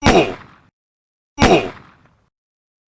Boom!